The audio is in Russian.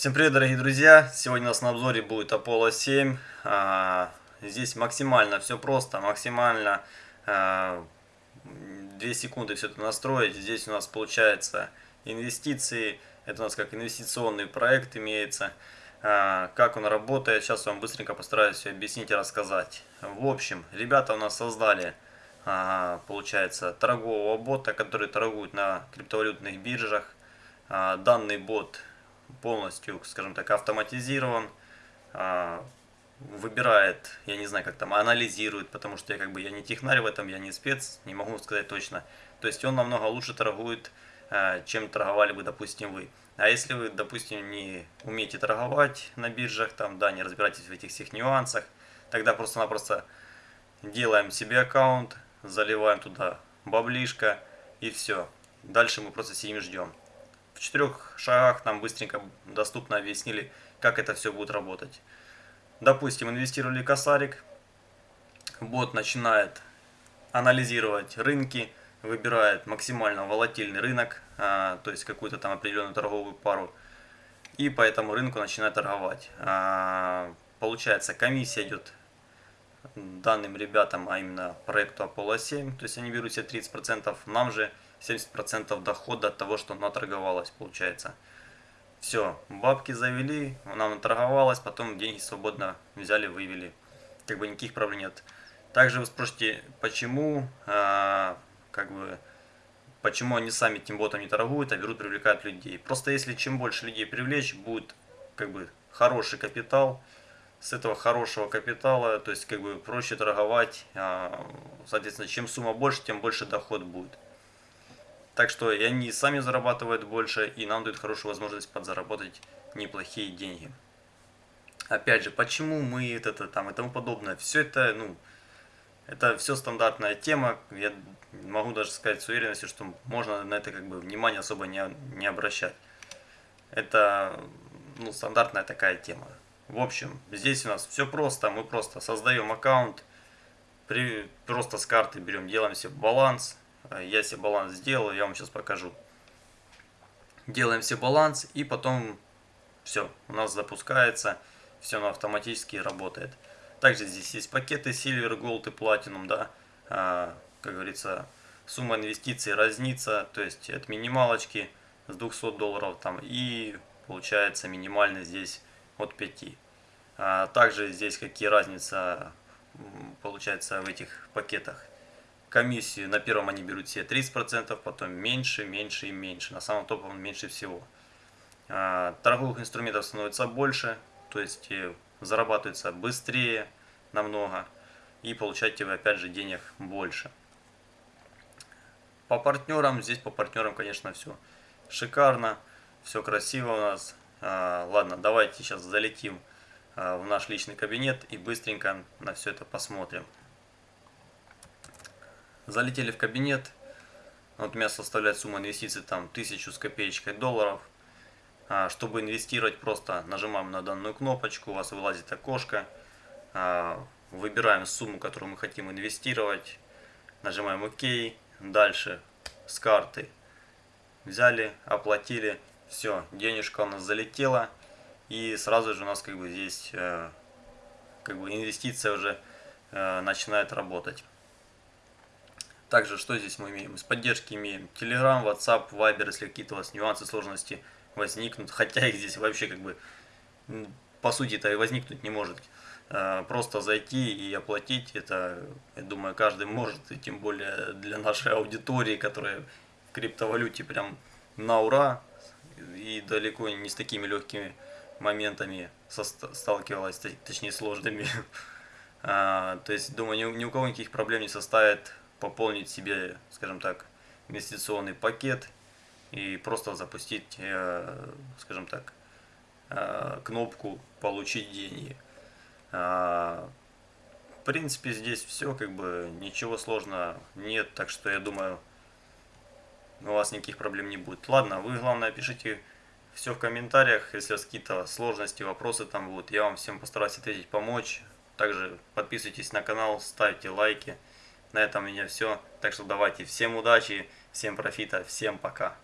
Всем привет, дорогие друзья! Сегодня у нас на обзоре будет Apollo 7. А, здесь максимально все просто, максимально 2 а, секунды все это настроить. Здесь у нас получается инвестиции, это у нас как инвестиционный проект имеется. А, как он работает, сейчас вам быстренько постараюсь все объяснить и рассказать. В общем, ребята у нас создали, получается, торгового бота, который торгует на криптовалютных биржах. Данный бот полностью, скажем так, автоматизирован, а, выбирает, я не знаю, как там, анализирует, потому что я как бы я не технарь в этом, я не спец, не могу сказать точно. То есть он намного лучше торгует, а, чем торговали бы, допустим, вы. А если вы, допустим, не умеете торговать на биржах, там, да, не разбираетесь в этих всех нюансах, тогда просто-напросто делаем себе аккаунт, заливаем туда баблишко и все. Дальше мы просто сидим ждем в четырех шагах нам быстренько доступно объяснили, как это все будет работать. Допустим, инвестировали косарик, бот начинает анализировать рынки, выбирает максимально волатильный рынок, а, то есть какую-то там определенную торговую пару, и по этому рынку начинает торговать. А, получается, комиссия идет данным ребятам, а именно проекту Apollo 7, то есть они берут себе 30%, нам же 70% дохода от того, что наторговалось, получается. Все, бабки завели, она наторговалась, потом деньги свободно взяли, вывели. Как бы никаких проблем нет. Также вы спросите, почему, э, как бы, почему они сами тем ботом не торгуют, а берут, привлекают людей. Просто если чем больше людей привлечь, будет как бы хороший капитал. С этого хорошего капитала, то есть как бы проще торговать. Э, соответственно, чем сумма больше, тем больше доход будет. Так что и они сами зарабатывают больше, и нам дают хорошую возможность подзаработать неплохие деньги. Опять же, почему мы это там и тому подобное. Все это, ну, это все стандартная тема. Я могу даже сказать с уверенностью, что можно на это как бы внимание особо не, не обращать. Это, ну, стандартная такая тема. В общем, здесь у нас все просто. Мы просто создаем аккаунт, при, просто с карты берем, делаем себе баланс, я себе баланс сделал, я вам сейчас покажу. Делаем себе баланс и потом все, у нас запускается, все оно автоматически работает. Также здесь есть пакеты Silver, Gold и Platinum, да, а, как говорится, сумма инвестиций разнится, то есть от минималочки с 200 долларов там и получается минимальный здесь от 5. А также здесь какие разница получается в этих пакетах комиссию на первом они берут все 30%, потом меньше, меньше и меньше. На самом топовом меньше всего. А, торговых инструментов становится больше, то есть э, зарабатывается быстрее намного и получаете вы опять же денег больше. По партнерам, здесь по партнерам, конечно, все шикарно, все красиво у нас. А, ладно, давайте сейчас залетим а, в наш личный кабинет и быстренько на все это посмотрим. Залетели в кабинет. Вот у меня составляет сумма инвестиций там тысячу с копеечкой долларов. А, чтобы инвестировать, просто нажимаем на данную кнопочку, у вас вылазит окошко. А, выбираем сумму, которую мы хотим инвестировать. Нажимаем ОК. Дальше с карты взяли, оплатили. Все, денежка у нас залетела. И сразу же у нас как бы здесь э, как бы инвестиция уже э, начинает работать. Также, что здесь мы имеем? Из поддержки имеем Telegram, WhatsApp, Viber, если какие-то у вас нюансы, сложности возникнут. Хотя их здесь вообще как бы, по сути-то и возникнуть не может. Э, просто зайти и оплатить, это, я думаю, каждый может, и тем более для нашей аудитории, которая в криптовалюте прям на ура, и далеко не с такими легкими моментами сталкивалась, точнее сложными. А, то есть, думаю, ни у кого никаких проблем не составит пополнить себе, скажем так, инвестиционный пакет и просто запустить, э, скажем так, э, кнопку «Получить деньги». А, в принципе, здесь все, как бы, ничего сложного нет, так что я думаю, у вас никаких проблем не будет. Ладно, вы, главное, пишите все в комментариях, если у вас какие-то сложности, вопросы там будут. Я вам всем постараюсь ответить, помочь. Также подписывайтесь на канал, ставьте лайки. На этом у меня все. Так что давайте всем удачи, всем профита, всем пока.